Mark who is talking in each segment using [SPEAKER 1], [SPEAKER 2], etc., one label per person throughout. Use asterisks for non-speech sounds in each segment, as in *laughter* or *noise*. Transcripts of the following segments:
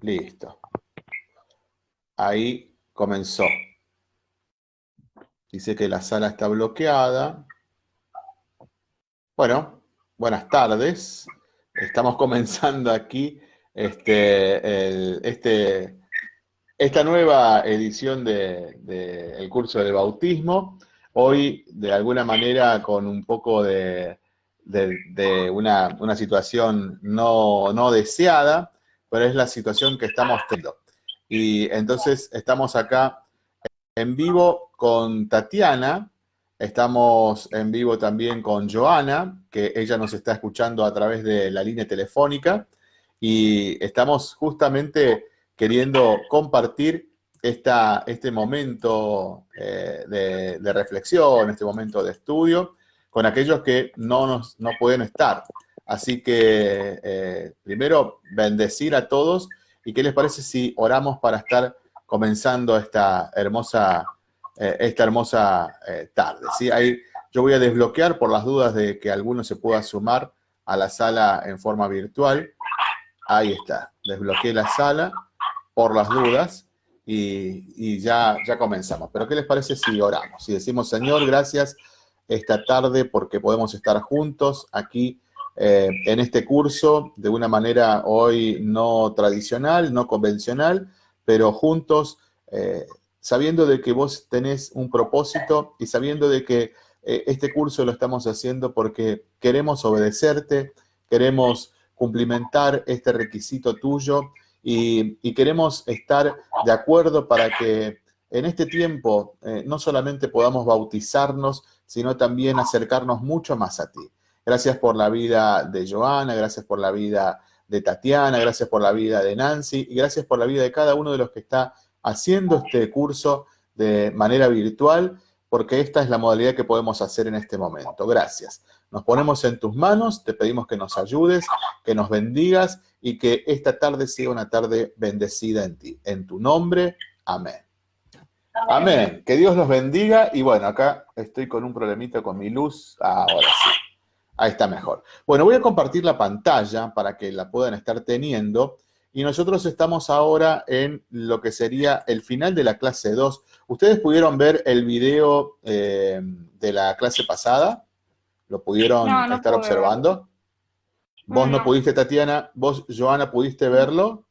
[SPEAKER 1] Listo. Ahí comenzó. Dice que la sala está bloqueada. Bueno, buenas tardes. Estamos *laughs* comenzando aquí este, este, esta nueva edición del de, curso del bautismo. Hoy, de alguna manera, con un poco de, de una, situación no deseada, pero es la situación que estamos teniendo. Y entonces estamos acá en vivo con Tatiana, estamos en vivo también con Joana, que ella nos está escuchando a través de la línea telefónica, y estamos justamente queriendo compartir esta, este momento eh, de, de, reflexión, este momento de estudio, con aquellos que no, nos, no pueden estar. Así que eh, primero bendecir a todos y qué les parece si oramos para estar comenzando esta hermosa, eh, esta hermosa eh, tarde. ¿sí? Yo voy a desbloquear por las dudas de que alguno se pueda sumar a la sala en forma virtual. Ahí está, desbloqueé la sala por las dudas y, y ya, ya comenzamos. Pero ¿qué les parece si oramos? Si decimos, Señor, gracias esta tarde porque podemos estar juntos aquí eh, en este curso de una manera hoy no tradicional, no convencional, pero juntos, eh, sabiendo de que vos tenés un propósito y sabiendo de que eh, este curso lo estamos haciendo porque queremos obedecerte, queremos cumplimentar este requisito tuyo y, y queremos estar de acuerdo para que en este tiempo no solamente podamos bautizarnos, sino también acercarnos mucho más a ti. Gracias por la vida de Joana, gracias por la vida de Tatiana, gracias por la vida de Nancy y gracias por la vida de cada uno de los que está haciendo este curso de manera virtual, porque esta es la modalidad que podemos hacer en este momento. Gracias. Nos ponemos en tus manos, te pedimos que nos ayudes, que nos bendigas y que esta tarde sea una tarde bendecida en ti. En tu nombre, amén. Amén. Que Dios los bendiga y bueno, acá estoy con un problemita con mi luz. Ahora sí. Ahí está mejor. Bueno, voy a compartir la pantalla para que la puedan estar teniendo. Y nosotros estamos ahora en lo que sería el final de la clase 2. ¿Ustedes pudieron ver el video eh, de la clase pasada? ¿Lo pudieron estar observando? ¿Vos no. pudiste, Tatiana? ¿Vos, Joana, pudiste verlo?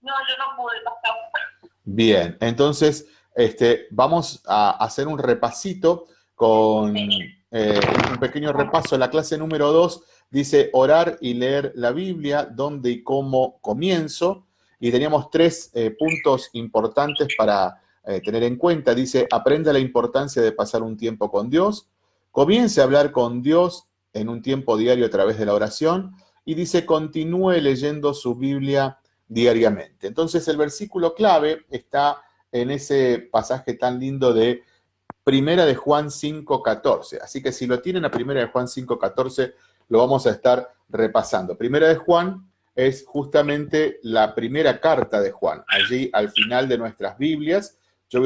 [SPEAKER 2] No, yo no pude,
[SPEAKER 1] Bien, entonces este, vamos a hacer un repasito con... Eh, un pequeño repaso. La clase número 2 dice orar y leer la Biblia, dónde y cómo comienzo. Y teníamos tres eh, puntos importantes para eh, tener en cuenta. Dice, aprenda la importancia de pasar un tiempo con Dios. Comience a hablar con Dios en un tiempo diario a través de la oración. Y dice, continúe leyendo su Biblia diariamente. Entonces el versículo clave está en ese pasaje tan lindo de Primera de Juan 5.14. Así que si lo tienen a Primera de Juan 5.14, lo vamos a estar repasando. Primera de Juan es justamente la primera carta de Juan. Allí al final de nuestras Biblias, yo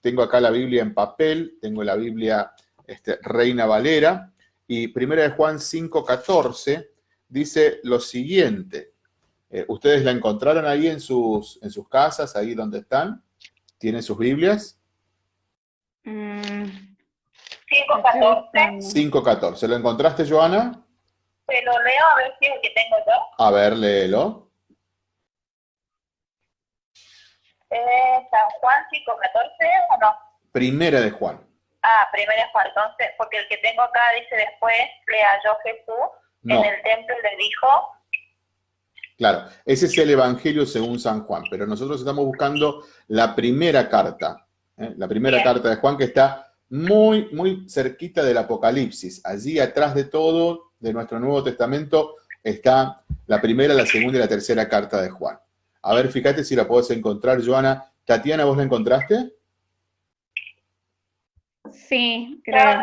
[SPEAKER 1] tengo acá la Biblia en papel, tengo la Biblia este, Reina Valera, y Primera de Juan 5.14 dice lo siguiente. Eh, ¿Ustedes la encontraron ahí en sus, en sus casas, ahí donde están? ¿Tienen sus Biblias?
[SPEAKER 2] 5.14.
[SPEAKER 1] 5.14. ¿Lo encontraste, Joana?
[SPEAKER 2] Se lo leo a ver si es el que tengo yo.
[SPEAKER 1] A ver, léelo.
[SPEAKER 2] Eh, San Juan 5.14 o no?
[SPEAKER 1] Primera de Juan.
[SPEAKER 2] Ah, primera de Juan. Entonces, porque el que tengo acá dice después, le halló Jesús en el templo y le dijo...
[SPEAKER 1] Claro, ese es el Evangelio según San Juan, pero nosotros estamos buscando la primera carta, ¿eh? la primera carta de Juan que está muy, muy cerquita del Apocalipsis. Allí atrás de todo, de nuestro Nuevo Testamento, está la primera, la segunda y la tercera carta de Juan. A ver, fíjate si la puedes encontrar, Joana. Tatiana, ¿vos la encontraste?
[SPEAKER 3] Sí, creo.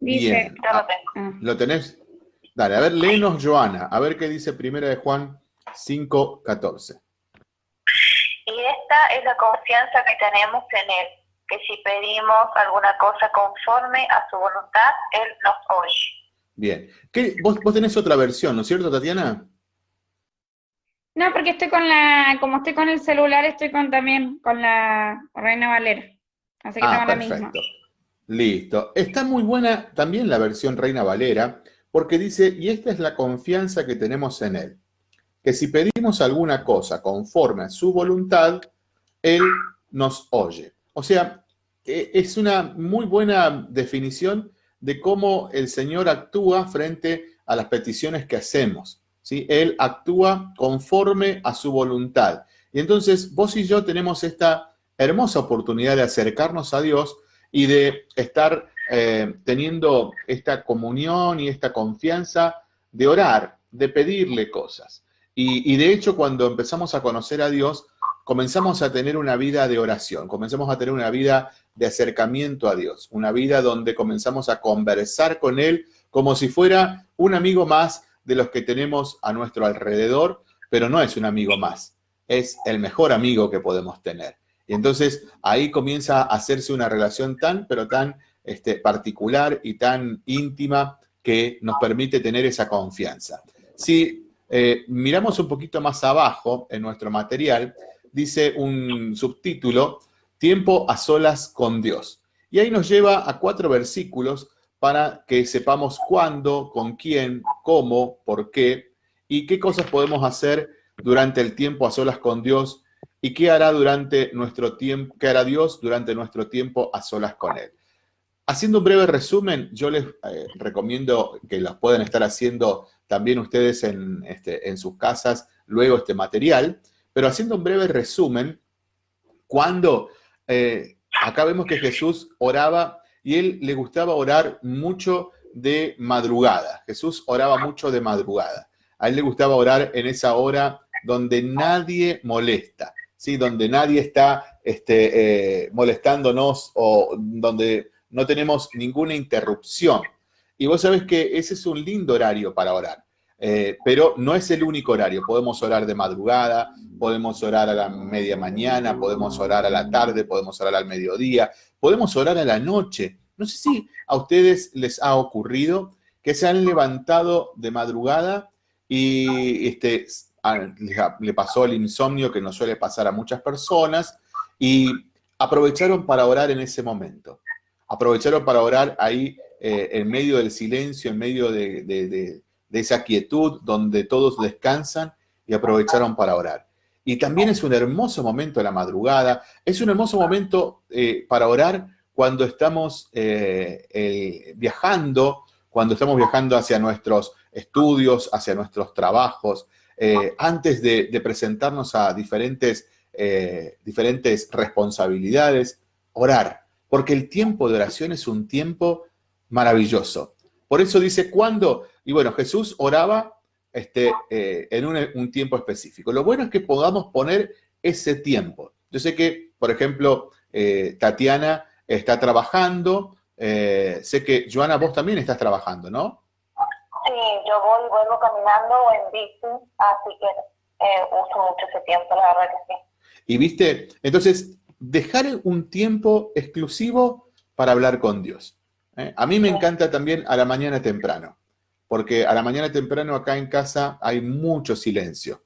[SPEAKER 1] Dice, lo, tengo. ¿Lo tenés? Dale, a ver, léenos, Joana. A ver qué dice primera de Juan 5, 14
[SPEAKER 2] es la confianza que tenemos en Él, que si pedimos alguna cosa conforme a su voluntad, Él nos oye.
[SPEAKER 1] Bien. ¿Qué, vos, vos tenés otra versión, ¿no es cierto, Tatiana?
[SPEAKER 3] No, porque estoy con la, como estoy con el celular, estoy con también con la Reina Valera. Así que
[SPEAKER 1] Ah,
[SPEAKER 3] tengo la
[SPEAKER 1] perfecto.
[SPEAKER 3] misma.
[SPEAKER 1] Listo. Está muy buena también la versión Reina Valera, porque dice, y esta es la confianza que tenemos en Él, que si pedimos alguna cosa conforme a su voluntad, Él nos oye. O sea, e- es una muy buena definición de cómo el Señor actúa frente a las peticiones que hacemos. ¿sí? Él actúa conforme a su voluntad. Y entonces vos y yo tenemos esta hermosa oportunidad de acercarnos a Dios y de estar eh, teniendo esta comunión y esta confianza de orar, de pedirle cosas. Y, de hecho, cuando empezamos a conocer a Dios, comenzamos a tener una vida de oración, comenzamos a tener una vida de acercamiento a Dios, una vida donde comenzamos a conversar con Él como si fuera un amigo más de los que tenemos a nuestro alrededor, pero no es un amigo más, es el mejor amigo que podemos tener. Y entonces ahí comienza a hacerse una relación tan, pero tan este, particular y tan íntima que nos permite tener esa confianza. Si eh, miramos un poquito más abajo en nuestro material, dice un subtítulo, Tiempo a solas con Dios. Y ahí nos lleva a cuatro versículos para que sepamos cuándo, con quién, cómo, por qué y qué cosas podemos hacer durante el tiempo a solas con Dios y qué hará durante nuestro tiempo, qué hará Dios durante nuestro tiempo a solas con Él. Haciendo un breve resumen, yo les eh, recomiendo que los puedan estar haciendo también ustedes en, este, en sus casas luego este material, pero haciendo un breve resumen, cuando eh, acá vemos que Jesús oraba y él le gustaba orar mucho de madrugada. Jesús oraba mucho de madrugada. A él le gustaba orar en esa hora donde nadie molesta, ¿sí? donde nadie está este, eh, molestándonos o donde no tenemos ninguna interrupción. Y vos sabés que ese es un lindo horario para orar, eh, pero no es el único horario. Podemos orar de madrugada, podemos orar a la media mañana, podemos orar a la tarde, podemos orar al mediodía, podemos orar a la noche. No sé si a ustedes les ha ocurrido que se han levantado de madrugada y este, le pasó el insomnio que nos suele pasar a muchas personas y aprovecharon para orar en ese momento. Aprovecharon para orar ahí eh, en medio del silencio, en medio de, de, de, de esa quietud donde todos descansan y aprovecharon para orar. Y también es un hermoso momento la madrugada, es un hermoso momento eh, para orar cuando estamos eh, viajando, cuando estamos viajando hacia nuestros estudios, hacia nuestros trabajos, antes de, de, presentarnos a diferentes, diferentes responsabilidades, orar, porque el tiempo de oración es un tiempo maravilloso. Por eso dice, ¿cuándo? Y bueno, Jesús oraba este, eh, en un, un, tiempo específico. Lo bueno es que podamos poner ese tiempo. Yo sé que, por ejemplo, eh, Tatiana está trabajando, eh, sé que, Joana, vos también estás trabajando, ¿no?
[SPEAKER 2] Sí, yo voy y vuelvo caminando en bici, así que uso mucho ese tiempo, la verdad que sí.
[SPEAKER 1] Y viste, entonces, dejar un tiempo exclusivo para hablar con Dios. ¿eh? A mí me encanta también a la mañana temprano porque a la mañana temprano acá en casa hay mucho silencio.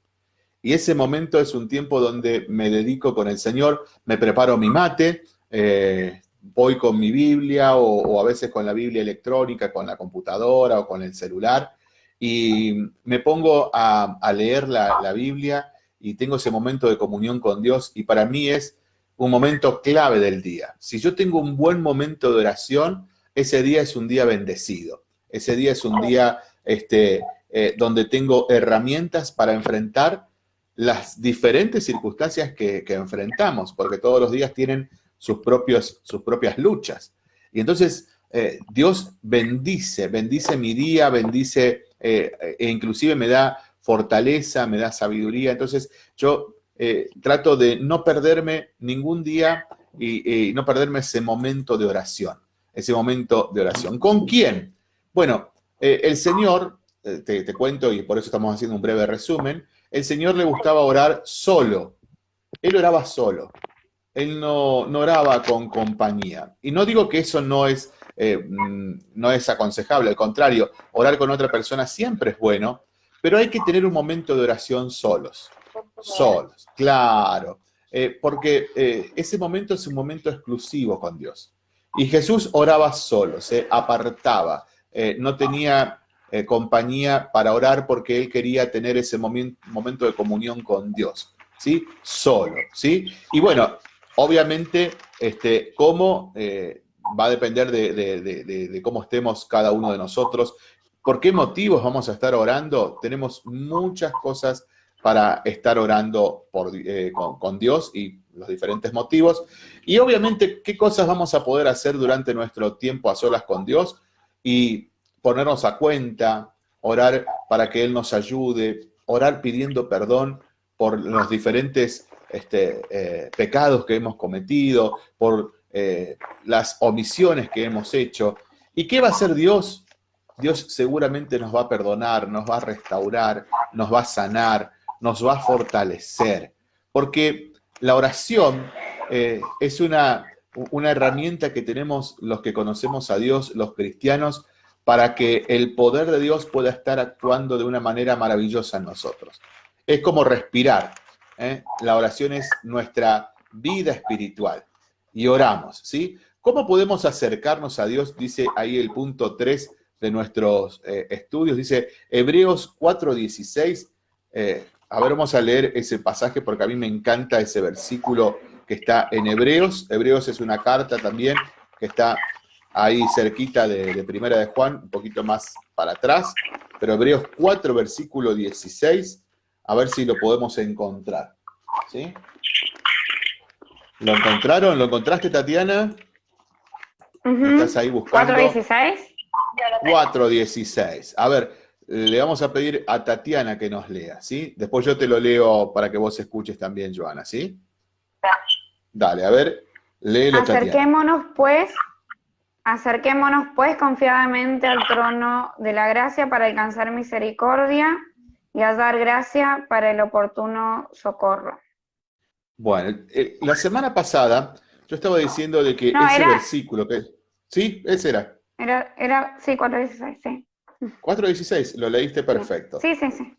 [SPEAKER 1] Y ese momento es un tiempo donde me dedico con el Señor, me preparo mi mate, eh, voy con mi Biblia o, o, a veces con la Biblia electrónica, con la computadora o con el celular, y me pongo a, a leer la, la Biblia y tengo ese momento de comunión con Dios y para mí es un momento clave del día. Si yo tengo un buen momento de oración, ese día es un día bendecido. Ese día es un día este, eh, donde tengo herramientas para enfrentar las diferentes circunstancias que, enfrentamos, porque todos los días tienen sus, propios, sus propias luchas. Y entonces eh, Dios bendice, bendice mi día, bendice eh, e inclusive me da fortaleza, me da sabiduría. Entonces yo eh, trato de no perderme ningún día y, no perderme ese momento de oración, ese momento de oración. ¿Con quién? Bueno, eh, el Señor, eh, te, cuento y por eso estamos haciendo un breve resumen, el Señor le gustaba orar solo. Él oraba solo. Él no, no oraba con compañía. Y no digo que eso no es, eh, no es aconsejable, al contrario, orar con otra persona siempre es bueno, pero hay que tener un momento de oración solos. Solos, claro. Eh, porque eh, ese momento es un momento exclusivo con Dios. Y Jesús oraba solo, se apartaba, eh, no tenía compañía para orar porque él quería tener ese momento de comunión con Dios, ¿sí? Solo, ¿sí? Y bueno, obviamente, este, cómo va a depender de, cómo estemos cada uno de nosotros. ¿Por qué motivos vamos a estar orando? Tenemos muchas cosas para estar orando eh, con, Dios y los diferentes motivos. Y obviamente, ¿qué cosas vamos a poder hacer durante nuestro tiempo a solas con Dios? Y ponernos a cuenta, orar para que Él nos ayude, orar pidiendo perdón por los diferentes este, eh, pecados que hemos cometido, por eh, las omisiones que hemos hecho. ¿Y qué va a hacer Dios? Dios seguramente nos va a perdonar, nos va a restaurar, nos va a sanar, nos va a fortalecer. Porque la oración eh, es una, una herramienta que tenemos los que conocemos a Dios, los cristianos, para que el poder de Dios pueda estar actuando de una manera maravillosa en nosotros. Es como respirar. ¿eh? La oración es nuestra vida espiritual y oramos, ¿sí? ¿Cómo podemos acercarnos a Dios? Dice ahí el punto 3 de nuestros eh, estudios, dice Hebreos 4.16. Eh, a ver, vamos a leer ese pasaje porque a mí me encanta ese versículo que está en Hebreos. Hebreos es una carta también que está ahí cerquita de, de Primera de Juan, un poquito más para atrás, pero Hebreos 4, versículo 16, a ver si lo podemos encontrar. ¿Sí? ¿Lo encontraron? ¿Lo encontraste, Tatiana? ¿Estás ahí buscando?
[SPEAKER 3] 416.
[SPEAKER 1] 416. A ver, le vamos a pedir a Tatiana que nos lea, ¿sí? Después yo te lo leo para que vos escuches también, Joana, ¿sí? Dale, a ver, léelo,
[SPEAKER 3] Acerquémonos, pues, acerquémonos, pues, confiadamente al trono de la gracia para alcanzar misericordia y a dar gracia para el oportuno socorro.
[SPEAKER 1] Bueno, eh, la semana pasada yo estaba diciendo de que ese versículo que... ¿Sí? Ese era.
[SPEAKER 3] Era, era sí, 4.16, sí.
[SPEAKER 1] 4.16, lo leíste perfecto.
[SPEAKER 3] Sí, sí, sí.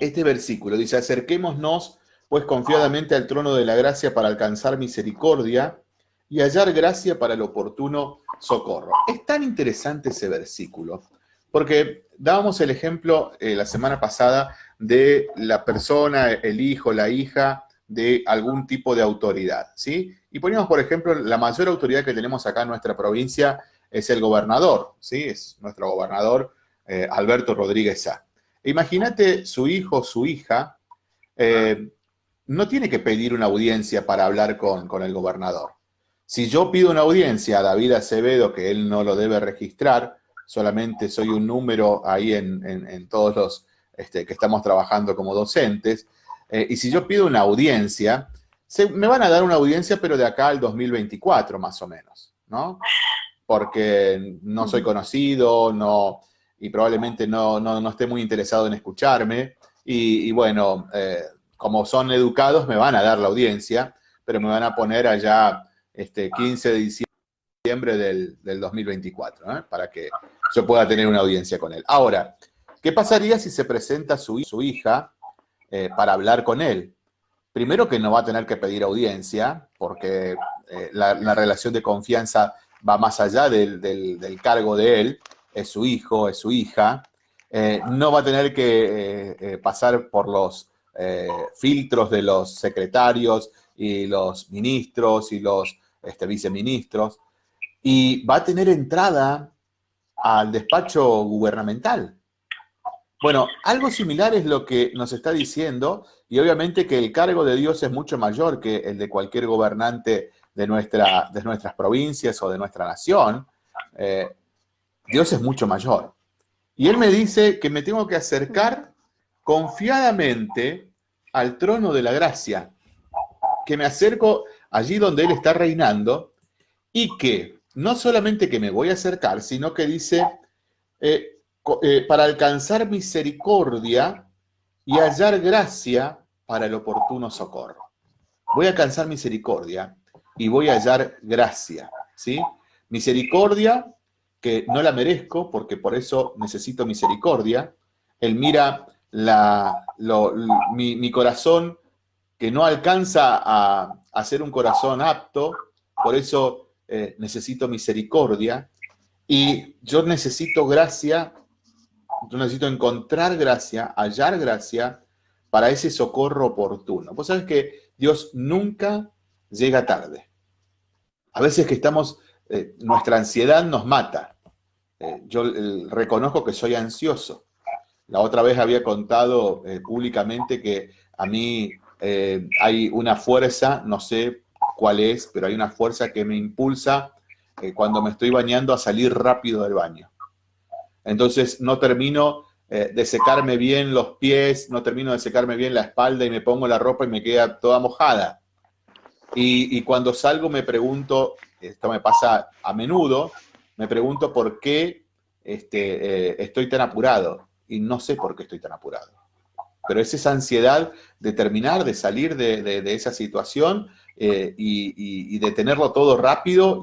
[SPEAKER 1] Este versículo dice, acerquémonos pues confiadamente al trono de la gracia para alcanzar misericordia y hallar gracia para el oportuno socorro. Es tan interesante ese versículo, porque dábamos el ejemplo eh, la semana pasada de la persona, el hijo, la hija de algún tipo de autoridad, ¿sí? Y poníamos, por ejemplo, la mayor autoridad que tenemos acá en nuestra provincia es el gobernador, ¿sí? Es nuestro gobernador eh, Alberto Rodríguez Sá. Imagínate su hijo, su hija, eh, no tiene que pedir una audiencia para hablar con, con el gobernador. Si yo pido una audiencia a David Acevedo, que él no lo debe registrar, solamente soy un número ahí en, en todos los este, que estamos trabajando como docentes, eh, y si yo pido una audiencia, me van a dar una audiencia, pero de acá al 2024 más o menos, ¿no? Porque no soy conocido, no, y probablemente no, no, esté muy interesado en escucharme, y, bueno, eh, como son educados, me van a dar la audiencia, pero me van a poner allá este 15 de diciembre del, del 2024, ¿eh? para que yo pueda tener una audiencia con él. Ahora, ¿Qué pasaría si se presenta su, su hija eh, para hablar con él? Primero que no va a tener que pedir audiencia, porque eh, la, relación de confianza va más allá del, cargo de él, es su hijo, es su hija. Eh, no va a tener que pasar por los filtros de los secretarios y los ministros y los este, viceministros, y va a tener entrada al despacho gubernamental. Bueno, algo similar es lo que nos está diciendo, y obviamente que el cargo de Dios es mucho mayor que el de cualquier gobernante de, nuestra, de nuestras provincias o de nuestra nación. Eh, Dios es mucho mayor. Y Él me dice que me tengo que acercar confiadamente al trono de la gracia, que me acerco allí donde Él está reinando, y que no solamente que me voy a acercar, sino que dice, eh, eh, para alcanzar misericordia y hallar gracia para el oportuno socorro. Voy a alcanzar misericordia y voy a hallar gracia, ¿sí? Misericordia que no la merezco porque por eso necesito misericordia. Él mira mi, corazón que no alcanza a, a, ser un corazón apto, por eso eh, necesito misericordia, y yo necesito gracia, yo necesito encontrar gracia, hallar gracia para ese socorro oportuno. Vos sabés que Dios nunca llega tarde. A veces que estamos, eh, nuestra ansiedad nos mata. Eh, yo reconozco que soy ansioso. La otra vez había contado eh, públicamente que a mí hay una fuerza, no sé cuál es, pero hay una fuerza que me impulsa cuando me estoy bañando a salir rápido del baño. Entonces no termino de secarme bien los pies, no termino de secarme bien la espalda y me pongo la ropa y me queda toda mojada. Y, cuando salgo me pregunto, esto me pasa a menudo, me pregunto por qué este, eh, estoy tan apurado. Y no sé por qué estoy tan apurado. Pero es esa ansiedad de terminar, de salir de, esa situación eh, y, de tenerlo todo rápido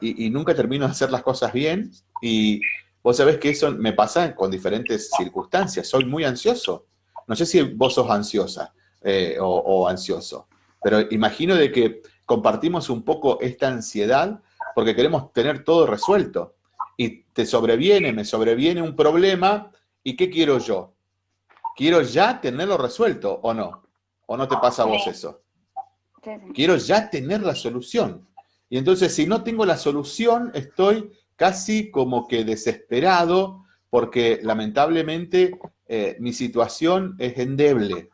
[SPEAKER 1] y, nunca termino de hacer las cosas bien. Y vos sabés que eso me pasa con diferentes circunstancias. Soy muy ansioso. No sé si vos sos ansiosa eh, o ansioso. Pero imagino de que compartimos un poco esta ansiedad porque queremos tener todo resuelto. Y te sobreviene, me sobreviene un problema, ¿y qué quiero yo? Quiero ya tenerlo resuelto, ¿o no? ¿O no te pasa a vos eso? Quiero ya tener la solución. Y entonces, si no tengo la solución, estoy casi como que desesperado, porque lamentablemente eh, mi situación es endeble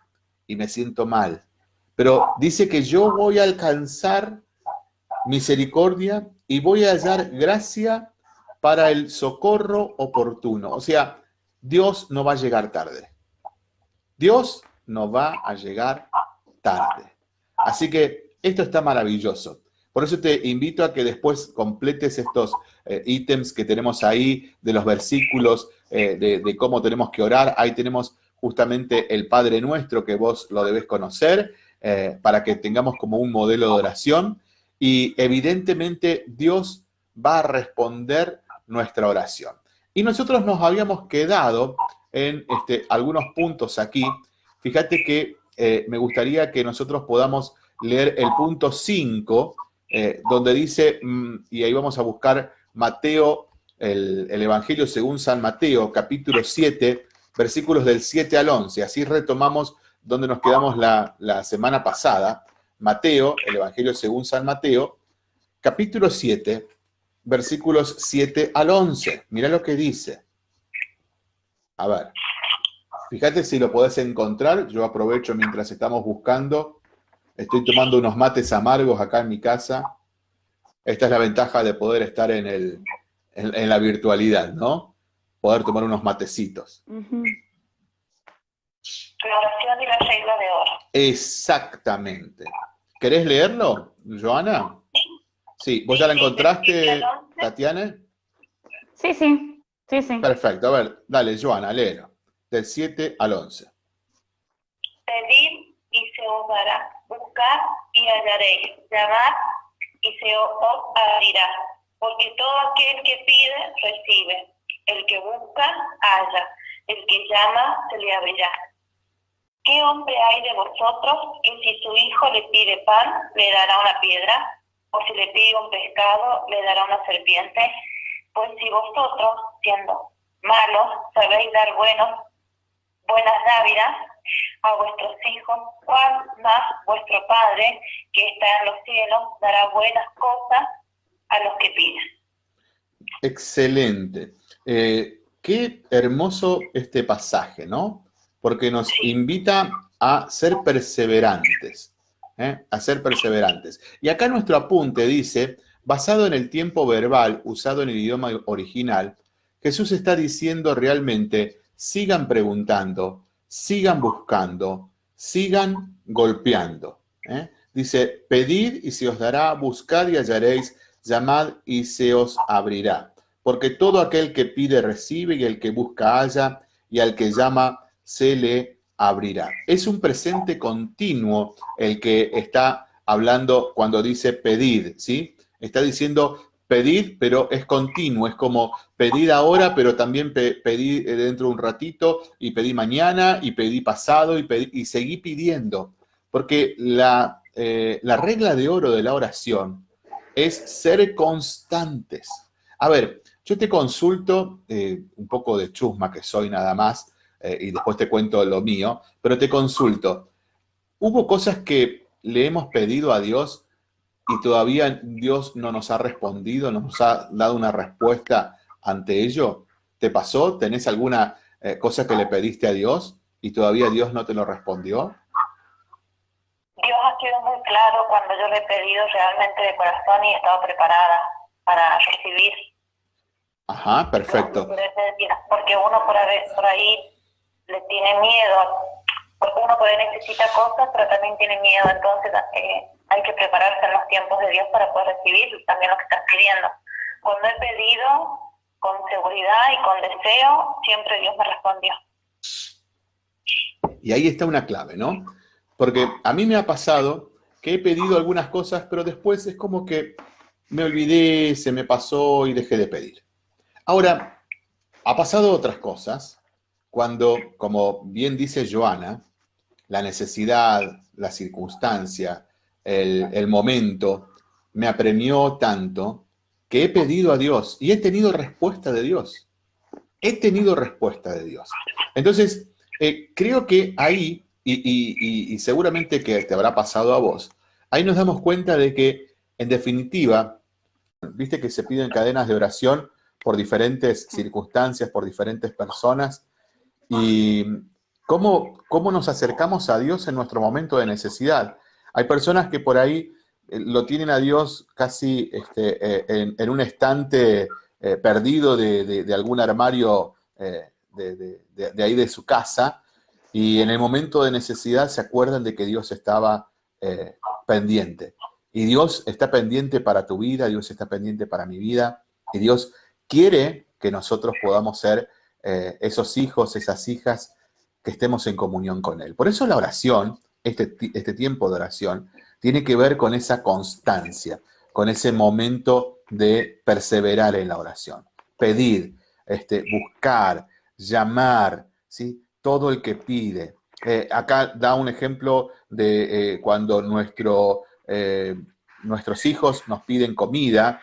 [SPEAKER 1] y me siento mal. Pero dice que yo voy a alcanzar misericordia y voy a hallar gracia para el socorro oportuno. O sea, Dios no va a llegar tarde. Dios no va a llegar tarde. Así que esto está maravilloso. Por eso te invito a que después completes estos eh, ítems que tenemos ahí de los versículos eh, de, de, cómo tenemos que orar. Ahí tenemos justamente el Padre Nuestro que vos lo debes conocer. Eh, para que tengamos como un modelo de oración y evidentemente Dios va a responder nuestra oración. Y nosotros nos habíamos quedado en este, algunos puntos aquí. Fíjate que eh, me gustaría que nosotros podamos leer el punto 5, eh, donde dice, mm, y ahí vamos a buscar Mateo, el, el, Evangelio según San Mateo, capítulo 7, versículos del 7 al 11. Así retomamos donde nos quedamos la, semana pasada, Mateo, el Evangelio según San Mateo, capítulo 7, versículos 7 al 11. Mira lo que dice. A ver, fíjate si lo podés encontrar. Yo aprovecho mientras estamos buscando. Estoy tomando unos mates amargos acá en mi casa. Esta es la ventaja de poder estar en, el, en, la virtualidad, ¿no? Poder tomar unos matecitos.
[SPEAKER 2] La oración y la regla de oro.
[SPEAKER 1] Exactamente. ¿Querés leerlo, Joana? Sí, ¿vos ya la encontraste, Tatiana?
[SPEAKER 3] Sí, sí, sí, sí.
[SPEAKER 1] Perfecto, a ver, dale, Joana, léelo. Del 7 al 11.
[SPEAKER 2] Pedid y se os dará, buscad y hallaréis, llamad y se os abrirá. Porque todo aquel que pide, recibe. El que busca, halla. El que llama, se le abrirá. ¿Qué hombre hay de vosotros que si su hijo le pide pan, le dará una piedra? ¿O si le pide un pescado, le dará una serpiente? Pues si vosotros, siendo malos, sabéis dar buenos, buenas dávidas a vuestros hijos, ¿cuál más vuestro Padre, que está en los cielos, dará buenas cosas a los que piden?
[SPEAKER 1] Excelente. Eh, qué hermoso este pasaje, ¿no? Porque nos invita a ser perseverantes, ¿eh? a ser perseverantes. Y acá nuestro apunte dice, basado en el tiempo verbal usado en el idioma original, Jesús está diciendo realmente, sigan preguntando, sigan buscando, sigan golpeando. ¿eh? Dice, pedid y se os dará, buscad y hallaréis, llamad y se os abrirá. Porque todo aquel que pide recibe y el que busca halla y al que llama se le abrirá. Es un presente continuo el que está hablando cuando dice pedir, ¿sí? Está diciendo, Pedir, pero es continuo, es como pedir ahora, pero también pedir dentro de un ratito, y pedí mañana, y pedí pasado, y, y seguí pidiendo. Porque la, eh, la regla de oro de la oración es ser constantes. A ver, yo te consulto, eh, un poco de chusma que soy nada más, eh, y después te cuento lo mío, pero te consulto. ¿Hubo cosas que le hemos pedido a Dios y todavía Dios no nos ha respondido, no nos ha dado una respuesta ante ello? ¿Te pasó? ¿Tenés alguna cosa que le pediste a Dios y todavía Dios no te lo respondió?
[SPEAKER 2] Dios ha sido muy claro cuando yo le he pedido realmente de corazón y he estado preparada para recibir.
[SPEAKER 1] Ajá, perfecto.
[SPEAKER 2] Porque uno por ahí le tiene miedo, porque uno puede necesitar cosas, pero también tiene miedo, entonces eh, hay que prepararse en los tiempos de Dios para poder recibir también lo que estás pidiendo. Cuando he pedido con seguridad y con deseo, siempre Dios me respondió.
[SPEAKER 1] Y ahí está una clave, ¿no? Porque a mí me ha pasado que he pedido algunas cosas, pero después es como que me olvidé, se me pasó y dejé de pedir. Ahora, ha pasado otras cosas cuando, como bien dice Joana, la necesidad, la circunstancia, el, momento, me apremió tanto que he pedido a Dios y he tenido respuesta de Dios. He tenido respuesta de Dios. Entonces, eh, creo que ahí y, seguramente que te habrá pasado a vos, ahí nos damos cuenta de que, en definitiva, viste que se piden cadenas de oración por diferentes circunstancias, por diferentes personas, y cómo, cómo nos acercamos a Dios en nuestro momento de necesidad. Hay personas que por ahí eh, lo tienen a Dios casi este, eh, en, un estante eh, perdido de, algún armario de, ahí de su casa, y en el momento de necesidad se acuerdan de que Dios estaba pendiente. Y Dios está pendiente para tu vida, Dios está pendiente para mi vida, y Dios quiere que nosotros podamos ser eh, esos hijos, esas hijas que estemos en comunión con Él. Por eso la oración, este, este tiempo de oración, tiene que ver con esa constancia, con ese momento de perseverar en la oración. Pedir, este, buscar, llamar, ¿sí? todo el que pide. Eh, acá da un ejemplo de eh, cuando nuestro, nuestros hijos nos piden comida,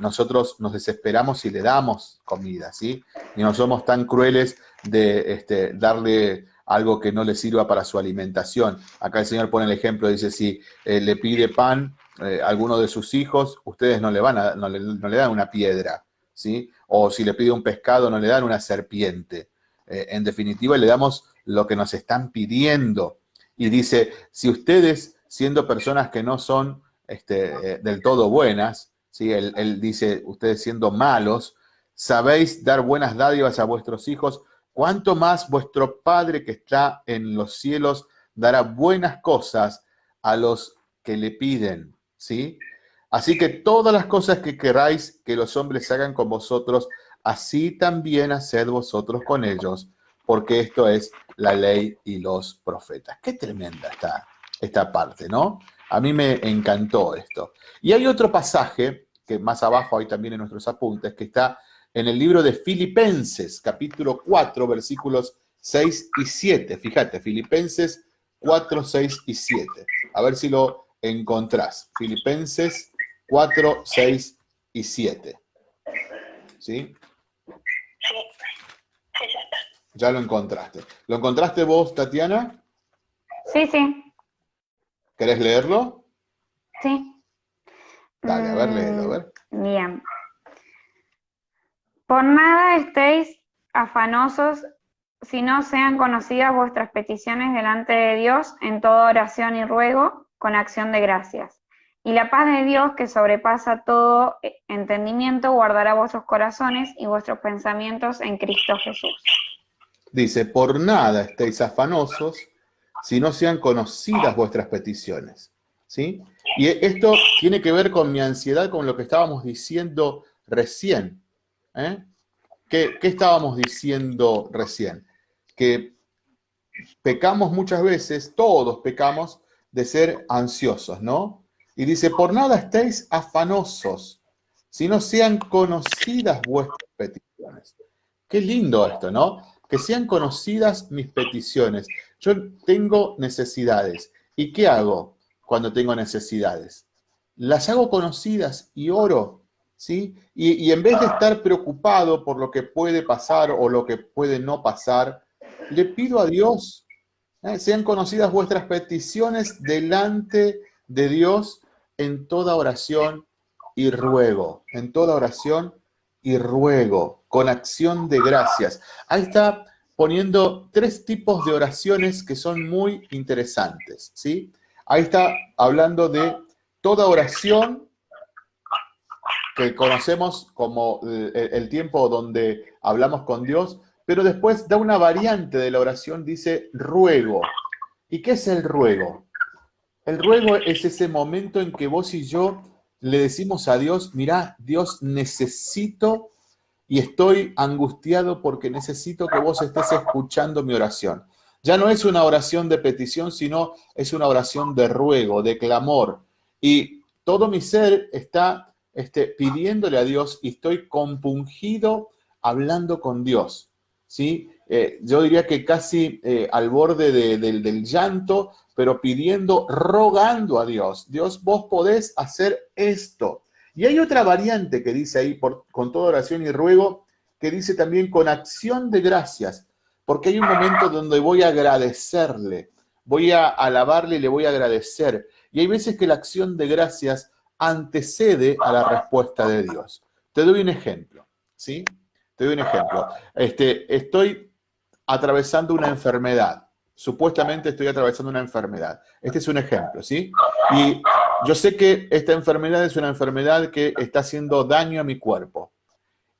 [SPEAKER 1] nosotros nos desesperamos y le damos comida, ¿sí? Y no somos tan crueles de este, darle algo que no le sirva para su alimentación. Acá el Señor pone el ejemplo, dice, si le pide pan a alguno de sus hijos, ustedes no le, van a, no le, dan una piedra, ¿sí? O si le pide un pescado, no le dan una serpiente. Eh, en definitiva, le damos lo que nos están pidiendo. Y dice, si ustedes, siendo personas que no son este, eh, del todo buenas, ¿sí? Él, dice, ustedes siendo malos, sabéis dar buenas dádivas a vuestros hijos, cuánto más vuestro Padre que está en los cielos dará buenas cosas a los que le piden, ¿sí? Así que todas las cosas que queráis que los hombres hagan con vosotros, así también haced vosotros con ellos, porque esto es la ley y los profetas. Qué tremenda está esta parte, ¿no? A mí me encantó esto. Y hay otro pasaje, que más abajo hay también en nuestros apuntes, que está en el libro de Filipenses, capítulo 4, versículos 6 y 7. Fíjate, Filipenses 4, 6 y 7. A ver si lo encontrás. Filipenses 4, 6 y 7. ¿Sí? Ya lo encontraste. ¿Lo encontraste vos, Tatiana?
[SPEAKER 3] Sí, sí.
[SPEAKER 1] ¿Querés leerlo?
[SPEAKER 3] Sí.
[SPEAKER 1] Dale, a ver, léelo, a ver.
[SPEAKER 3] Mm, bien. Por nada estéis afanosos si no sean conocidas vuestras peticiones delante de Dios en toda oración y ruego con acción de gracias. Y la paz de Dios, que sobrepasa todo entendimiento, guardará vuestros corazones y vuestros pensamientos en Cristo Jesús.
[SPEAKER 1] Dice, por nada estéis afanosos si no sean conocidas vuestras peticiones. Y esto tiene que ver con mi ansiedad, con lo que estábamos diciendo recién. ¿eh? ¿Qué, ¿Qué estábamos diciendo recién? Que pecamos muchas veces, todos pecamos, de ser ansiosos, ¿no? Y dice, por nada estéis afanosos sino sean conocidas vuestras peticiones. Qué lindo esto, ¿no? Que sean conocidas mis peticiones. Yo tengo necesidades. ¿Y qué hago cuando tengo necesidades? Las hago conocidas y oro, ¿sí? Y, en vez de estar preocupado por lo que puede pasar o lo que puede no pasar, le pido a Dios, ¿eh? sean conocidas vuestras peticiones delante de Dios en toda oración y ruego, en toda oración y ruego, con acción de gracias. Ahí está poniendo tres tipos de oraciones que son muy interesantes, ¿sí? Ahí está hablando de toda oración que conocemos como el, el tiempo donde hablamos con Dios, pero después da una variante de la oración, dice ruego. ¿Y qué es el ruego? El ruego es ese momento en que vos y yo le decimos a Dios, mira, Dios, necesito y estoy angustiado porque necesito que vos estés escuchando mi oración. Ya no es una oración de petición, sino es una oración de ruego, de clamor. Y todo mi ser está este, pidiéndole a Dios y estoy compungido hablando con Dios. ¿sí? Eh, yo diría que casi eh, al borde del llanto, pero pidiendo, rogando a Dios. Dios, vos podés hacer esto. Y hay otra variante que dice ahí, con toda oración y ruego, que dice también con acción de gracias, porque hay un momento donde voy a agradecerle, voy a alabarle y le voy a agradecer. Y hay veces que la acción de gracias antecede a la respuesta de Dios. Te doy un ejemplo, ¿sí? Te doy un ejemplo. Este, estoy atravesando una enfermedad. Supuestamente estoy atravesando una enfermedad. Este es un ejemplo, ¿sí? Y yo sé que esta enfermedad es una enfermedad que está haciendo daño a mi cuerpo.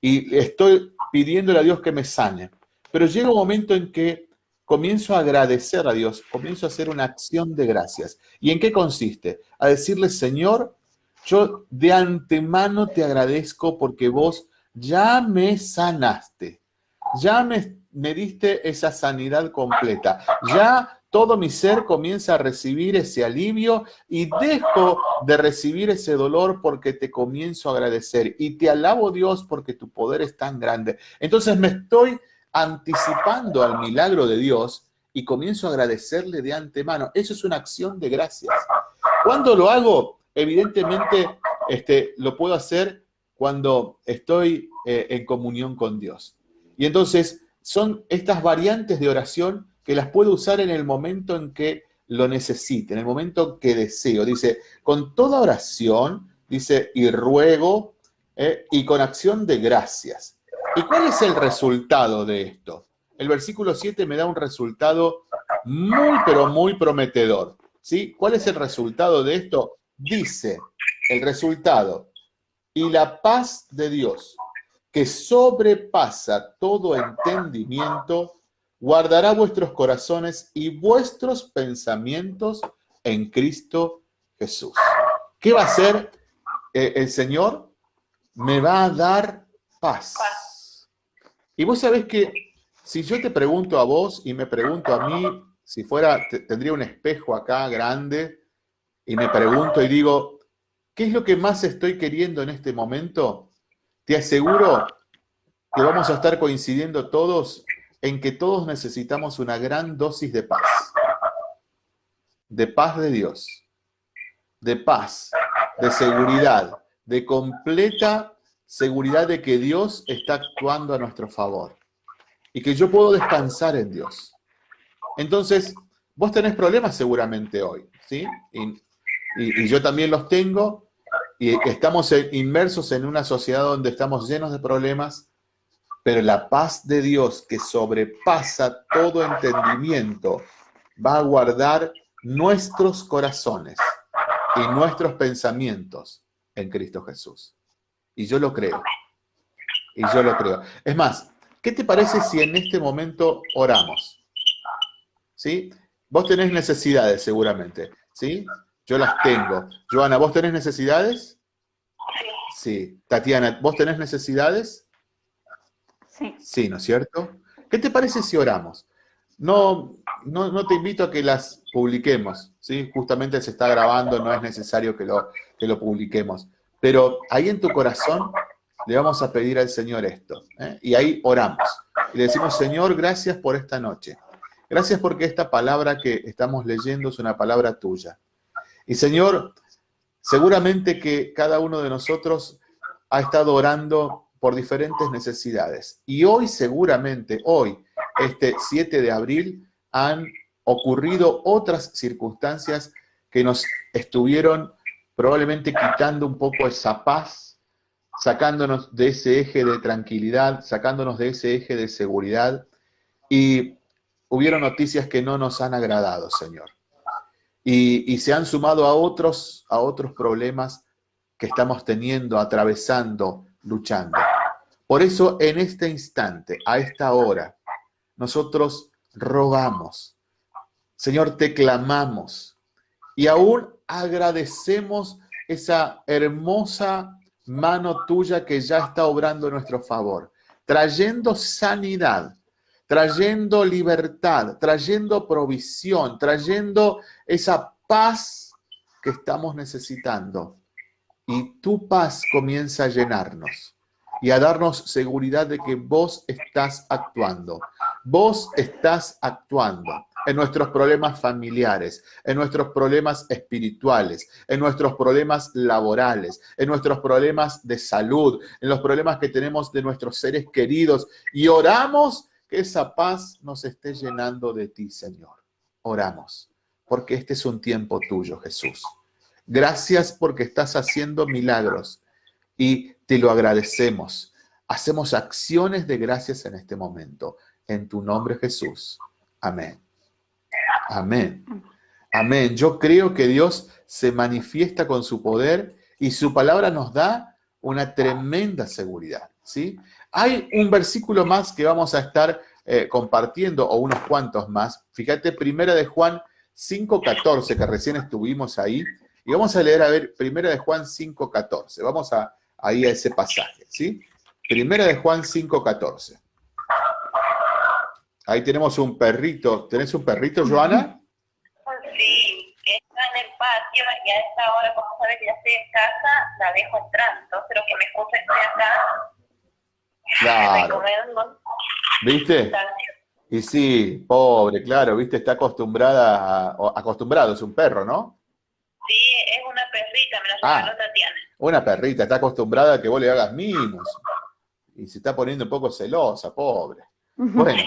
[SPEAKER 1] Y estoy pidiéndole a Dios que me sane. Pero llega un momento en que comienzo a agradecer a Dios, comienzo a hacer una acción de gracias. ¿Y en qué consiste? A decirle, Señor, yo de antemano te agradezco porque vos ya me sanaste, ya me, me diste esa sanidad completa, ya todo mi ser comienza a recibir ese alivio y dejo de recibir ese dolor porque te comienzo a agradecer y te alabo Dios porque tu poder es tan grande. Entonces me estoy anticipando al milagro de Dios y comienzo a agradecerle de antemano. Eso es una acción de gracias. ¿Cuándo lo hago? Evidentemente este, lo puedo hacer cuando estoy eh, en comunión con Dios. Y entonces son estas variantes de oración que las puedo usar en el momento en que lo necesite, en el momento que deseo. Dice, con toda oración, dice, y ruego, eh, y con acción de gracias. ¿Y cuál es el resultado de esto? El versículo 7 me da un resultado muy, pero muy prometedor. ¿sí? ¿Cuál es el resultado de esto? Dice, el resultado, y la paz de Dios, que sobrepasa todo entendimiento, guardará vuestros corazones y vuestros pensamientos en Cristo Jesús. ¿Qué va a hacer eh, el Señor? Me va a dar paz. Y vos sabés que si yo te pregunto a vos y me pregunto a mí, si fuera, tendría un espejo acá grande y me pregunto y digo, ¿Qué es lo que más estoy queriendo en este momento? Te aseguro que vamos a estar coincidiendo todos en que todos necesitamos una gran dosis de paz. De paz de Dios. De paz, de seguridad, de completa seguridad de que Dios está actuando a nuestro favor. Y que yo puedo descansar en Dios. Entonces, vos tenés problemas seguramente hoy, ¿sí? Y, y yo también los tengo, y estamos inmersos en una sociedad donde estamos llenos de problemas, pero la paz de Dios que sobrepasa todo entendimiento va a guardar nuestros corazones y nuestros pensamientos en Cristo Jesús. Y yo lo creo. Y yo lo creo. Es más, ¿qué te parece si en este momento oramos? ¿Sí? Vos tenés necesidades seguramente, ¿sí? Yo las tengo. Joana, ¿vos tenés necesidades? Sí. Sí. Tatiana, ¿vos tenés necesidades?
[SPEAKER 3] Sí.
[SPEAKER 1] Sí, ¿no es cierto? ¿Qué te parece si oramos? No, no, te invito a que las publiquemos, ¿sí? Justamente se está grabando, no es necesario que lo, que lo publiquemos. Pero ahí en tu corazón le vamos a pedir al Señor esto. ¿eh? Y ahí oramos. Y le decimos, Señor, gracias por esta noche. Gracias porque esta palabra que estamos leyendo es una palabra tuya. Y Señor, seguramente que cada uno de nosotros ha estado orando por diferentes necesidades. Y hoy seguramente, hoy, este 7 de abril, han ocurrido otras circunstancias que nos estuvieron probablemente quitando un poco esa paz, sacándonos de ese eje de tranquilidad, sacándonos de ese eje de seguridad. Y hubieron noticias que no nos han agradado, Señor. Y, se han sumado a otros, a otros problemas que estamos teniendo, atravesando, luchando. Por eso en este instante, a esta hora, nosotros rogamos, Señor, te clamamos y aún agradecemos esa hermosa mano tuya que ya está obrando a nuestro favor, trayendo sanidad, trayendo libertad, trayendo provisión, trayendo esa paz que estamos necesitando. Y tu paz comienza a llenarnos y a darnos seguridad de que vos estás actuando. Vos estás actuando en nuestros problemas familiares, en nuestros problemas espirituales, en nuestros problemas laborales, en nuestros problemas de salud, en los problemas que tenemos de nuestros seres queridos. Y oramos que esa paz nos esté llenando de ti, Señor. Oramos, porque este es un tiempo tuyo, Jesús. Gracias porque estás haciendo milagros y te lo agradecemos. Hacemos acciones de gracias en este momento. En tu nombre, Jesús. Amén. Amén. Amén. Yo creo que Dios se manifiesta con su poder y su palabra nos da una tremenda seguridad. ¿sí? Hay un versículo más que vamos a estar eh, compartiendo, o unos cuantos más. Fíjate, primera de Juan 5.14, que recién estuvimos ahí, y vamos a leer, a ver, primera de Juan 5.14. Vamos a, ahí a ese pasaje, ¿sí? Primera de Juan 5.14. Ahí tenemos un perrito. ¿Tenés un perrito, Joana?
[SPEAKER 2] Sí, está en el patio y a esta hora, como sabe que ya estoy en casa, la dejo entrando, pero que me escuche estoy acá.
[SPEAKER 1] Claro. ¿Viste? Y sí, pobre, claro, viste, está acostumbrada, a, acostumbrado, es un perro, ¿no?
[SPEAKER 2] Sí, es una perrita, me la
[SPEAKER 1] ah,
[SPEAKER 2] Tatiana.
[SPEAKER 1] Una perrita, está acostumbrada a que vos le hagas mimos. Y se está poniendo un poco celosa, pobre. *laughs* Bueno.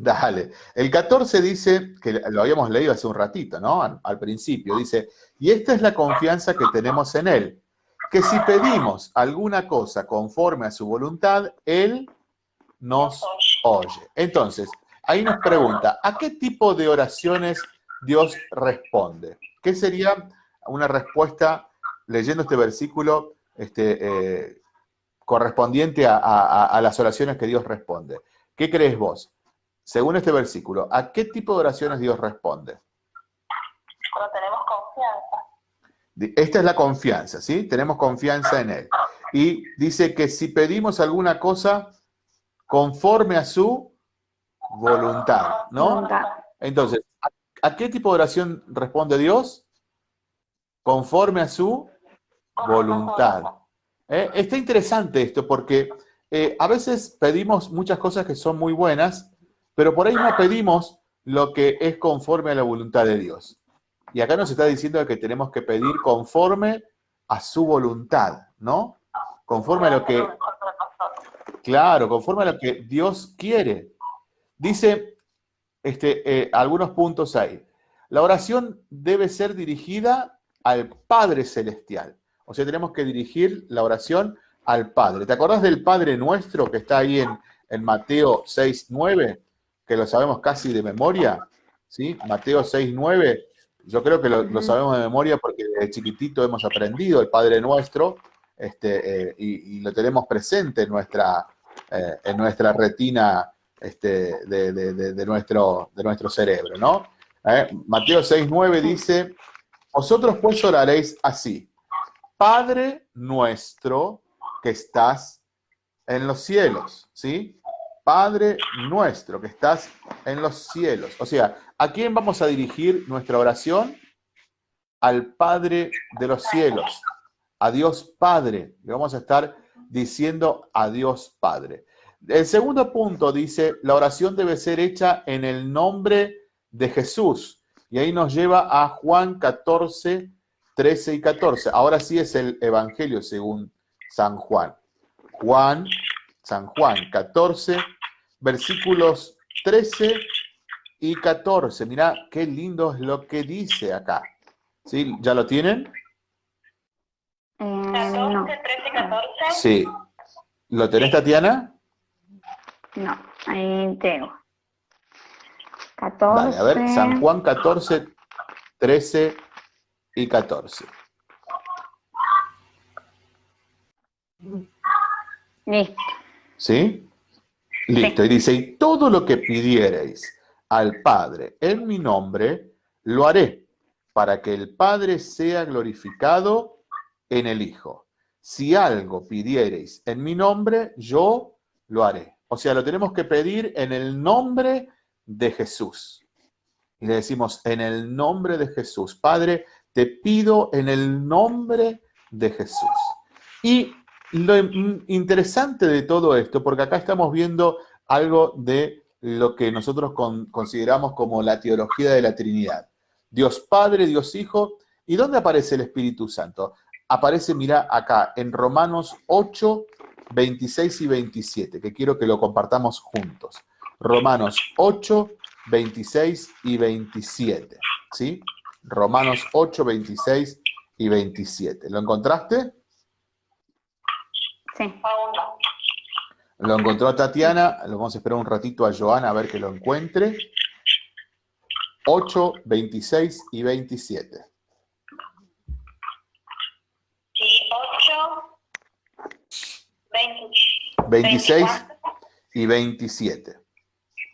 [SPEAKER 1] Dale. El 14 dice, que lo habíamos leído hace un ratito, ¿no? Al, principio, dice, y esta es la confianza que tenemos en Él, que si pedimos alguna cosa conforme a su voluntad, Él nos oye. Entonces, ahí nos pregunta, ¿a qué tipo de oraciones Dios responde? ¿Qué sería una respuesta, leyendo este versículo, este, eh, correspondiente a las oraciones que Dios responde? ¿Qué crees vos? Según este versículo, ¿a qué tipo de oraciones Dios responde?
[SPEAKER 2] Cuando tenemos confianza.
[SPEAKER 1] Esta es la confianza, ¿sí? Tenemos confianza en Él. Y dice que si pedimos alguna cosa conforme a su voluntad, ¿no? Entonces, ¿a, qué tipo de oración responde Dios? Conforme a su voluntad. ¿Eh? Está interesante esto porque eh, a veces pedimos muchas cosas que son muy buenas, pero por ahí no pedimos lo que es conforme a la voluntad de Dios. Y acá nos está diciendo que tenemos que pedir conforme a su voluntad, ¿no? Conforme a lo que... Claro, conforme a lo que Dios quiere. Dice este, eh, algunos puntos ahí. La oración debe ser dirigida al Padre Celestial. O sea, tenemos que dirigir la oración al Padre. ¿Te acordás del Padre Nuestro que está ahí en, en Mateo 6, 9? Que lo sabemos casi de memoria, ¿sí? Mateo 6, 9, yo creo que lo, sabemos de memoria porque de chiquitito hemos aprendido el Padre Nuestro este, eh, y, lo tenemos presente en nuestra, eh, en nuestra retina este, de, nuestro, de nuestro cerebro, ¿no? Eh, Mateo 6, 9 dice, vosotros pues oraréis así, Padre nuestro que estás en los cielos, ¿sí? Padre nuestro que estás en los cielos. O sea, ¿a quién vamos a dirigir nuestra oración? al Padre de los cielos, a Dios Padre. Le vamos a estar diciendo a Dios Padre. El segundo punto dice, la oración debe ser hecha en el nombre de Jesús. Y ahí nos lleva a Juan 14, 13 y 14. Ahora sí es el Evangelio según San Juan. Juan, San Juan 14, versículos 13 y 14. Mirá qué lindo es lo que dice acá. ¿Sí? ¿Ya lo tienen?
[SPEAKER 2] 14, 13 y 14.
[SPEAKER 1] Sí. ¿Lo tenés, Tatiana?
[SPEAKER 3] No, ahí tengo. 14.
[SPEAKER 1] Vale, a ver, San Juan 14, 13 y 14.
[SPEAKER 3] Listo.
[SPEAKER 1] ¿Sí? Listo. Y dice, y todo lo que pidiereis al Padre en mi nombre, lo haré, para que el Padre sea glorificado en el Hijo. Si algo pidiereis en mi nombre, yo lo haré. O sea, lo tenemos que pedir en el nombre de Jesús. Y le decimos, en el nombre de Jesús. Padre, te pido en el nombre de Jesús. Y lo interesante de todo esto, porque acá estamos viendo algo de lo que nosotros consideramos como la teología de la Trinidad. Dios Padre, Dios Hijo. ¿Y dónde aparece el Espíritu Santo? Aparece, mira, acá, en Romanos 8, 26 y 27, que quiero que lo compartamos juntos. Romanos 8, 26 y 27. ¿Sí? Romanos 8, 26 y 27. ¿Lo encontraste?
[SPEAKER 3] Sí.
[SPEAKER 1] Lo encontró Tatiana, lo vamos a esperar un ratito a Joana a ver que lo encuentre. 8, 26 y 27.
[SPEAKER 2] Sí, 8,
[SPEAKER 1] 26 y 27.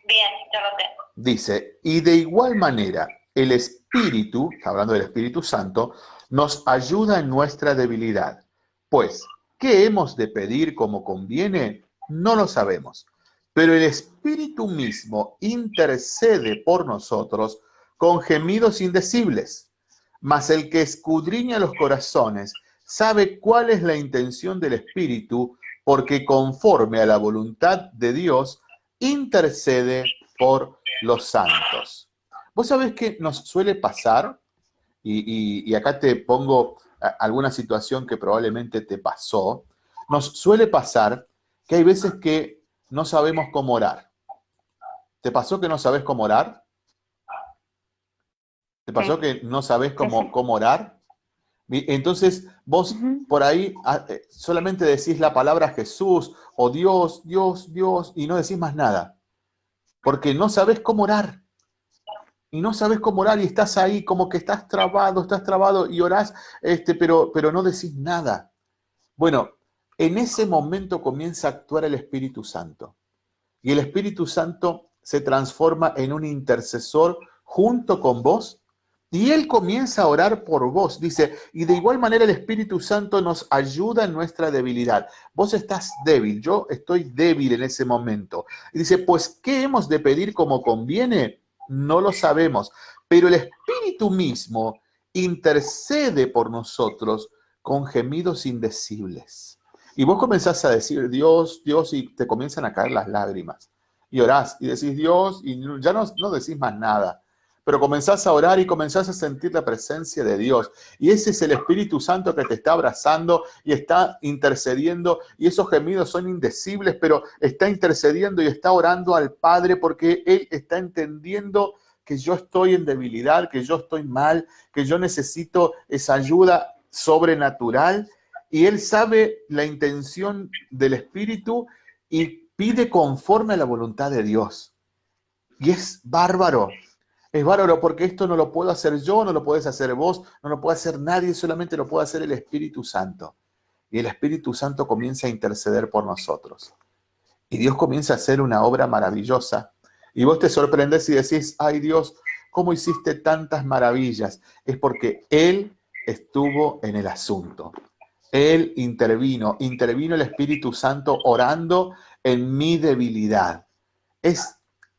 [SPEAKER 2] Bien, ya lo tengo.
[SPEAKER 1] Dice, y de igual manera, el Espíritu, hablando del Espíritu Santo, nos ayuda en nuestra debilidad. Pues, ¿qué hemos de pedir como conviene? No lo sabemos, pero el Espíritu mismo intercede por nosotros con gemidos indecibles. Mas el que escudriña los corazones sabe cuál es la intención del Espíritu, porque conforme a la voluntad de Dios, intercede por los santos. Vos sabés que nos suele pasar, y, y acá te pongo alguna situación que probablemente te pasó, nos suele pasar que hay veces que no sabemos cómo orar. ¿Te pasó que no sabes cómo orar? ¿Te pasó que no sabes cómo, cómo orar? Entonces vos por ahí ah, eh, solamente decís la palabra Jesús o Dios, Dios, Dios y no decís más nada. Porque no sabes cómo orar. Y no sabes cómo orar y estás ahí como que estás trabado, estás trabado y orás, este, pero, pero no decís nada. Bueno, en ese momento comienza a actuar el Espíritu Santo. Y el Espíritu Santo se transforma en un intercesor junto con vos y Él comienza a orar por vos. Dice, y de igual manera el Espíritu Santo nos ayuda en nuestra debilidad. Vos estás débil, yo estoy débil en ese momento. Y dice, pues, ¿qué hemos de pedir como conviene? No lo sabemos, pero el Espíritu mismo intercede por nosotros con gemidos indecibles. Y vos comenzás a decir, Dios, Dios, y te comienzan a caer las lágrimas. Y orás y decís, Dios, y ya no, no decís más nada. Pero comenzás a orar y comenzás a sentir la presencia de Dios. Y ese es el Espíritu Santo que te está abrazando y está intercediendo. Y esos gemidos son indecibles, pero está intercediendo y está orando al Padre porque Él está entendiendo que yo estoy en debilidad, que yo estoy mal, que yo necesito esa ayuda sobrenatural y él sabe la intención del Espíritu y pide conforme a la voluntad de Dios. Y es bárbaro. Es bárbaro porque esto no lo puedo hacer yo, no lo puedes hacer vos, no lo puede hacer nadie, solamente lo puede hacer el Espíritu Santo. Y el Espíritu Santo comienza a interceder por nosotros. Y Dios comienza a hacer una obra maravillosa. Y vos te sorprendes y decís, ay Dios, ¿cómo hiciste tantas maravillas? Es porque Él estuvo en el asunto. Él intervino, intervino el Espíritu Santo orando en mi debilidad. Es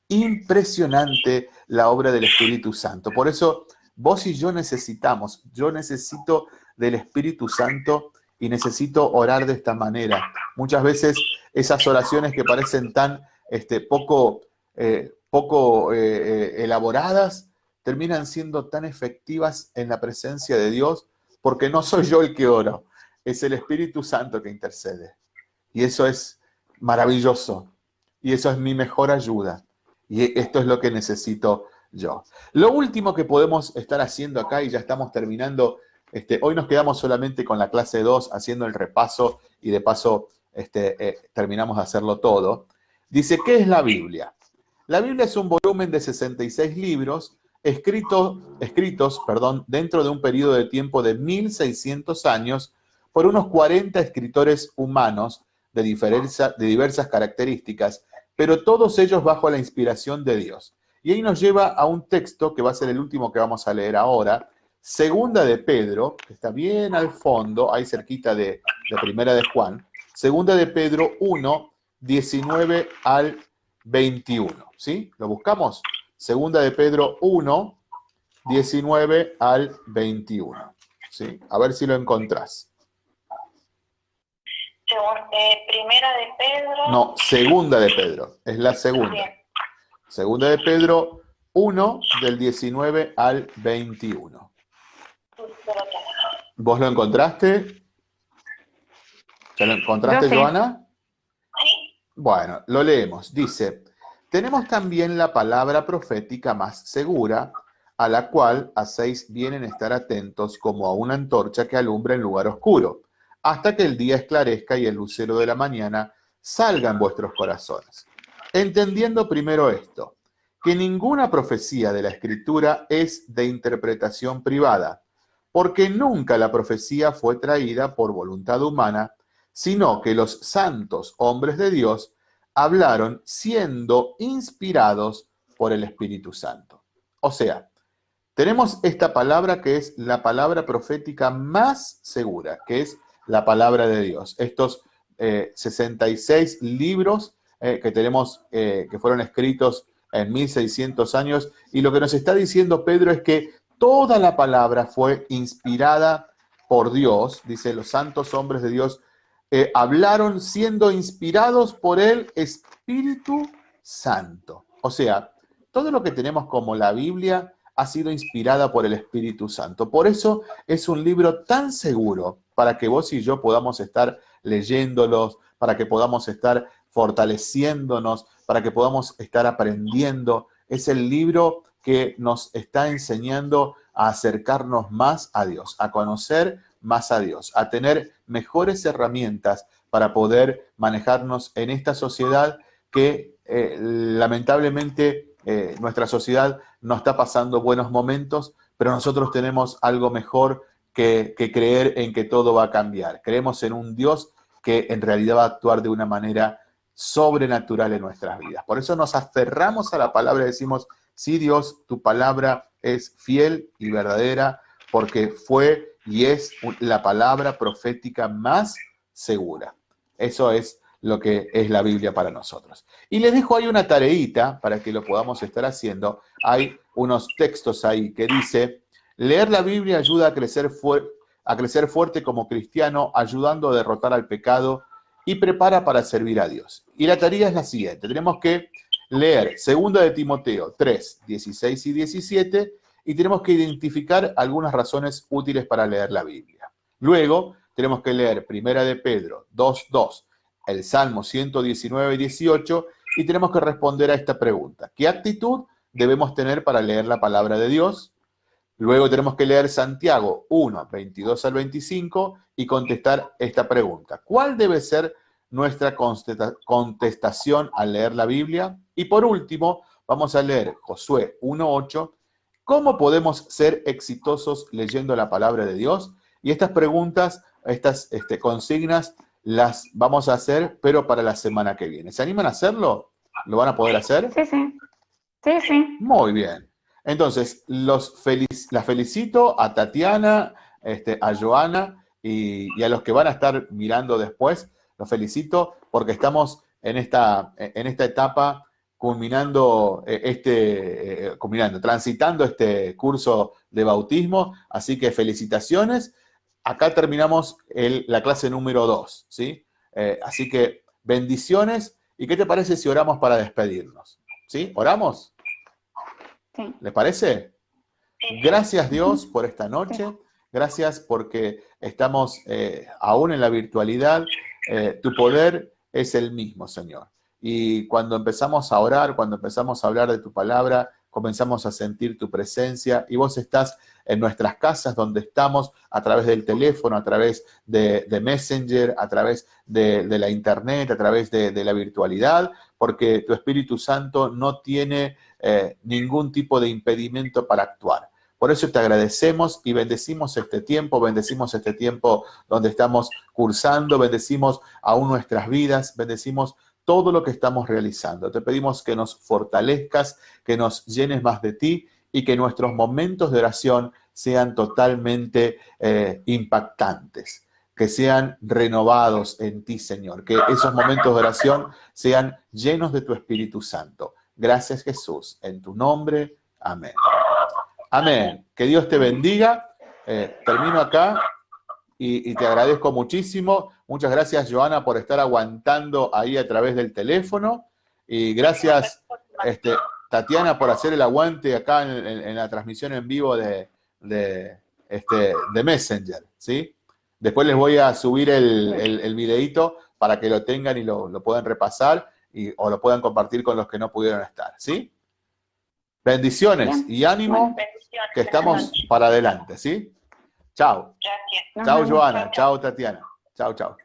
[SPEAKER 1] impresionante la obra del Espíritu Santo. Por eso vos y yo necesitamos, yo necesito del Espíritu Santo y necesito orar de esta manera. Muchas veces esas oraciones que parecen tan este, poco, eh, poco eh, eh, elaboradas, terminan siendo tan efectivas en la presencia de Dios, porque no soy yo el que oro, es el Espíritu Santo que intercede. Y eso es maravilloso. Y eso es mi mejor ayuda. Y esto es lo que necesito yo. Lo último que podemos estar haciendo acá, y ya estamos terminando, este, hoy nos quedamos solamente con la clase 2 haciendo el repaso y de paso este, eh, terminamos de hacerlo todo. Dice, ¿qué es la Biblia? La Biblia es un volumen de 66 libros escritos, escritos perdón, dentro de un periodo de tiempo de 1600 años por unos 40 escritores humanos de, de diversas características, pero todos ellos bajo la inspiración de Dios. Y ahí nos lleva a un texto que va a ser el último que vamos a leer ahora, Segunda de Pedro, que está bien al fondo, ahí cerquita de, de Primera de Juan, Segunda de Pedro 1, 19 al 21, ¿sí? ¿Lo buscamos? Segunda de Pedro 1, 19 al 21, ¿sí? A ver si lo encontrás.
[SPEAKER 2] Eh, primera de Pedro.
[SPEAKER 1] No, segunda de Pedro, es la segunda. Segunda de Pedro 1, del 19 al 21. ¿Vos lo encontraste? ¿Ya lo encontraste, Joana? Sí. Bueno, lo leemos. Dice, tenemos también la palabra profética más segura, a la cual hacéis bien en estar atentos como a una antorcha que alumbra en lugar oscuro, hasta que el día esclarezca y el lucero de la mañana salga en vuestros corazones. Entendiendo primero esto, que ninguna profecía de la Escritura es de interpretación privada, porque nunca la profecía fue traída por voluntad humana, sino que los santos hombres de Dios hablaron siendo inspirados por el Espíritu Santo. O sea, tenemos esta palabra que es la palabra profética más segura, que es la palabra de Dios. Estos 66 eh, libros eh, que tenemos, eh, que fueron escritos en 1600 años, y lo que nos está diciendo Pedro es que toda la palabra fue inspirada por Dios, dice, los santos hombres de Dios eh, hablaron siendo inspirados por el Espíritu Santo. O sea, todo lo que tenemos como la Biblia ha sido inspirada por el Espíritu Santo. Por eso es un libro tan seguro para que vos y yo podamos estar leyéndolos, para que podamos estar fortaleciéndonos, para que podamos estar aprendiendo. Es el libro que nos está enseñando a acercarnos más a Dios, a conocer más a Dios, a tener mejores herramientas para poder manejarnos en esta sociedad que eh, lamentablemente eh, nuestra sociedad no está pasando buenos momentos, pero nosotros tenemos algo mejor que, que creer en que todo va a cambiar. Creemos en un Dios que en realidad va a actuar de una manera sobrenatural en nuestras vidas. Por eso nos aferramos a la palabra y decimos, Sí, Dios, tu palabra es fiel y verdadera porque fue y es la palabra profética más segura. Eso es lo que es la Biblia para nosotros. Y les dejo ahí una tareita para que lo podamos estar haciendo. Hay unos textos ahí que dice, leer la Biblia ayuda a crecer, a crecer fuerte como cristiano, ayudando a derrotar al pecado y prepara para servir a Dios. Y la tarea es la siguiente, tenemos que leer Segunda de Timoteo 3, 16 y 17 y tenemos que identificar algunas razones útiles para leer la Biblia. Luego tenemos que leer Primera de Pedro 2, 2, el Salmo 119 y 18 y tenemos que responder a esta pregunta. ¿Qué actitud debemos tener para leer la palabra de Dios? Luego tenemos que leer Santiago 1, 22 al 25 y contestar esta pregunta. ¿Cuál debe ser nuestra contestación al leer la Biblia. Y por último, vamos a leer Josué 1.8, ¿cómo podemos ser exitosos leyendo la palabra de Dios? Y estas preguntas, estas este, consignas, las vamos a hacer, pero para la semana que viene. ¿Se animan a hacerlo? ¿Lo van a poder hacer?
[SPEAKER 3] Sí, sí. Sí, sí.
[SPEAKER 1] Muy bien. Entonces, los las felicito a Tatiana, este, a Joana y a los que van a estar mirando después los felicito porque estamos en esta, en esta etapa culminando este, culminando, transitando este curso de bautismo, así que felicitaciones. Acá terminamos la clase número 2, ¿sí? así que bendiciones, ¿y qué te parece si oramos para despedirnos? ¿Sí? ¿Oramos? Sí. ¿Les parece? Gracias Dios por esta noche, gracias porque estamos eh, aún en la virtualidad, eh, tu poder es el mismo, Señor. Y cuando empezamos a orar, cuando empezamos a hablar de tu palabra, comenzamos a sentir tu presencia y vos estás en nuestras casas donde estamos a través del teléfono, a través de, Messenger, a través de, la internet, a través de, la virtualidad, porque tu Espíritu Santo no tiene eh, ningún tipo de impedimento para actuar. Por eso te agradecemos y bendecimos este tiempo, bendecimos este tiempo donde estamos cursando, bendecimos aún nuestras vidas, bendecimos todo lo que estamos realizando. Te pedimos que nos fortalezcas, que nos llenes más de ti y que nuestros momentos de oración sean totalmente eh, impactantes, que sean renovados en ti, Señor, que esos momentos de oración sean llenos de tu Espíritu Santo. Gracias, Jesús. En tu nombre, amén. Amén. Que Dios te bendiga. Eh, termino acá y, te agradezco muchísimo. Muchas gracias, Joana, por estar aguantando ahí a través del teléfono. Y gracias, este, Tatiana, por hacer el aguante acá en, la transmisión en vivo de, este, de Messenger, ¿sí? Después les voy a subir el, el, videito para que lo tengan y lo, lo puedan repasar y, o lo puedan compartir con los que no pudieron estar, ¿sí? Bendiciones y ánimo que estamos para adelante, ¿sí? Chao. Chao, Joana. Chao, Tatiana. Chao, chao.